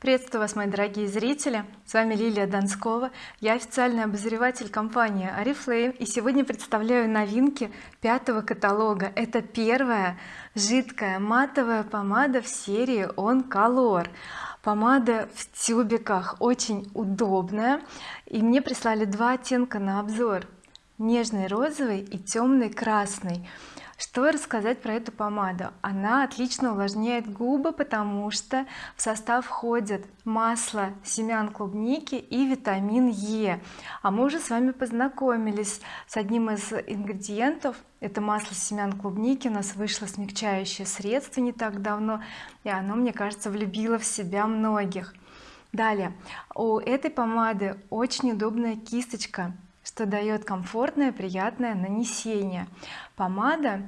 приветствую вас мои дорогие зрители. С вами Лилия Донскова. Я официальный обозреватель компании oriflame и сегодня представляю новинки пятого каталога. Это первая жидкая матовая помада в серии on color помада в тюбиках. Очень удобная. И мне прислали два оттенка на обзор. Нежный розовый и темный красный что рассказать про эту помаду? Она отлично увлажняет губы потому что в состав входит масло семян клубники и витамин Е. А мы уже с вами познакомились с одним из ингредиентов. Это масло семян клубники. У нас вышло смягчающее средство не так давно и оно мне кажется влюбило в себя многих. Далее. У этой помады очень удобная кисточка что дает комфортное приятное нанесение. Помада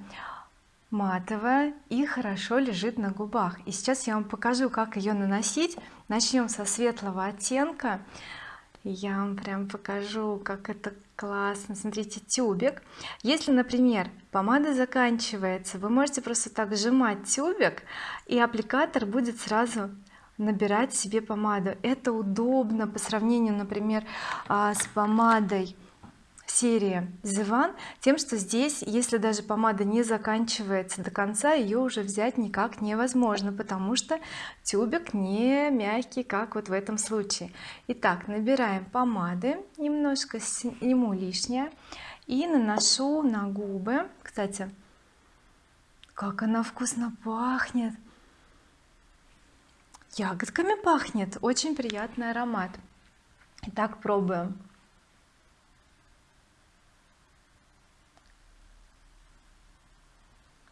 матовая и хорошо лежит на губах. И сейчас я вам покажу как ее наносить. Начнем со светлого оттенка. Я вам прям покажу как это классно. Смотрите тюбик. Если например помада заканчивается вы можете просто так сжимать тюбик и аппликатор будет сразу набирать себе помаду. Это удобно по сравнению например а, с помадой серии The One тем что здесь если даже помада не заканчивается до конца ее уже взять никак невозможно потому что тюбик не мягкий как вот в этом случае. Итак набираем помады немножко сниму лишнее и наношу на губы. Кстати как она вкусно пахнет! Ягодками пахнет! Очень приятный аромат! Итак пробуем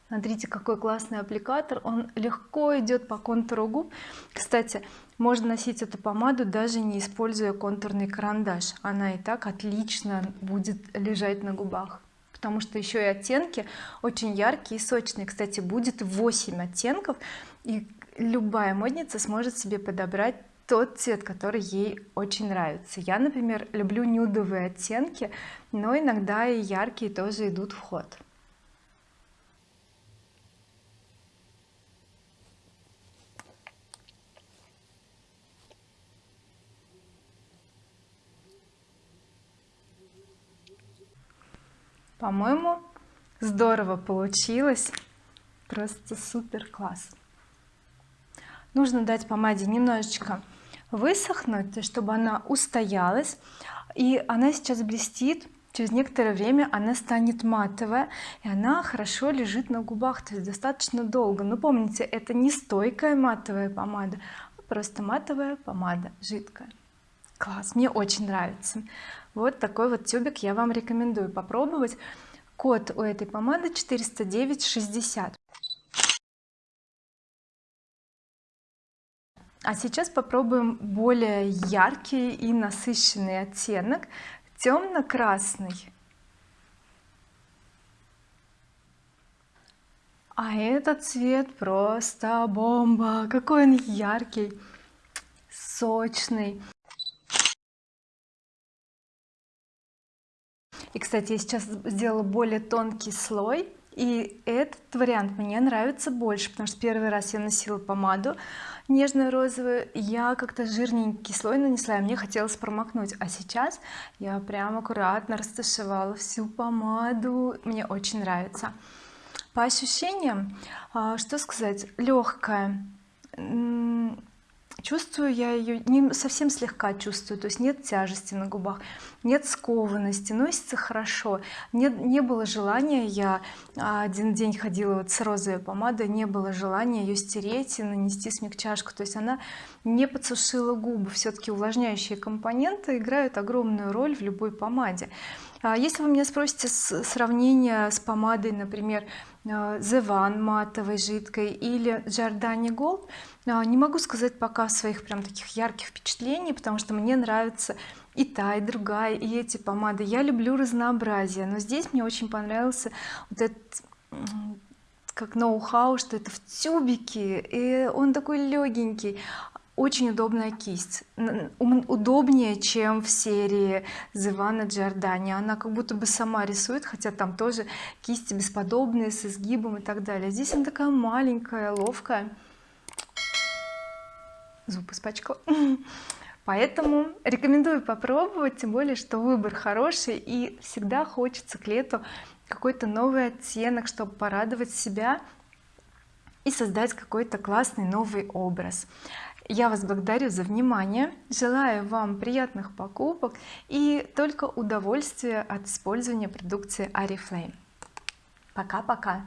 смотрите какой классный аппликатор. Он легко идет по контуру губ. Кстати можно носить эту помаду даже не используя контурный карандаш. Она и так отлично будет лежать на губах. Потому что еще и оттенки очень яркие и сочные. Кстати будет 8 оттенков и любая модница сможет себе подобрать тот цвет который ей очень нравится. Я например люблю нюдовые оттенки но иногда и яркие тоже идут в ход по-моему здорово получилось. Просто супер класс. Нужно дать помаде немножечко высохнуть чтобы она устоялась. И она сейчас блестит. Через некоторое время она станет матовая и она хорошо лежит на губах то есть достаточно долго. Но помните это не стойкая матовая помада а просто матовая помада жидкая класс мне очень нравится. Вот такой вот тюбик я вам рекомендую попробовать. Код у этой помады 409 60 а сейчас попробуем более яркий и насыщенный оттенок. Темно-красный а этот цвет просто бомба. Какой он яркий сочный и кстати я сейчас сделала более тонкий слой и этот вариант мне нравится больше потому что первый раз я носила помаду нежную розовую я как-то жирненький слой нанесла и мне хотелось промокнуть. А сейчас я прям аккуратно растушевала всю помаду. Мне очень нравится. По ощущениям а, что сказать легкая чувствую я ее не совсем слегка чувствую то есть нет тяжести на губах нет скованности носится хорошо. Не, не было желания я один день ходила вот с розовой помадой не было желания ее стереть и нанести смягчашку то есть она не подсушила губы. Все-таки увлажняющие компоненты играют огромную роль в любой помаде. а если вы меня спросите сравнение с помадой например Э, The One матовой жидкой или Giordani Gold э, не могу сказать пока своих прям таких ярких впечатлений потому что мне нравится и та и другая и эти помады. Я люблю разнообразие но здесь мне очень понравился вот этот как ноу-хау что это в тюбике и он такой легенький очень удобная кисть. Удобнее чем в серии Зивана Джордани она как будто бы сама рисует хотя там тоже кисти бесподобные с изгибом и так далее. Здесь она такая маленькая ловкая. Зуб испачкала поэтому рекомендую попробовать тем более что выбор хороший и всегда хочется к лету какой-то новый оттенок чтобы порадовать себя и создать какой-то классный новый образ я вас благодарю за внимание. Желаю вам приятных покупок и только удовольствия от использования продукции oriflame пока-пока